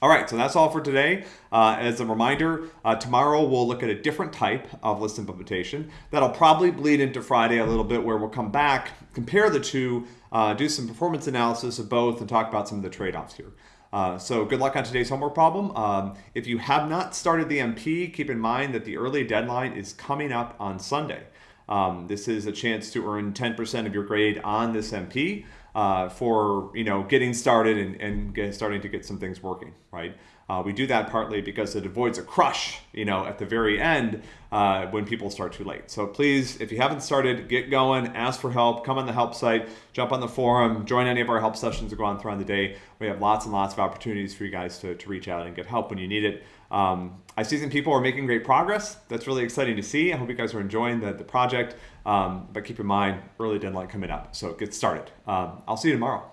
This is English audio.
All right, so that's all for today. Uh, as a reminder, uh, tomorrow we'll look at a different type of list implementation that'll probably bleed into Friday a little bit, where we'll come back, compare the two, uh, do some performance analysis of both, and talk about some of the trade-offs here. Uh, so good luck on today's homework problem. Um, if you have not started the MP, keep in mind that the early deadline is coming up on Sunday. Um, this is a chance to earn 10% of your grade on this MP uh, for you know getting started and, and get, starting to get some things working, right? Uh, we do that partly because it avoids a crush, you know, at the very end uh, when people start too late. So please, if you haven't started, get going, ask for help, come on the help site, jump on the forum, join any of our help sessions that go on throughout the day. We have lots and lots of opportunities for you guys to, to reach out and get help when you need it. Um, I see some people are making great progress. That's really exciting to see. I hope you guys are enjoying the, the project. Um, but keep in mind, early deadline coming up. So get started. Um, I'll see you tomorrow.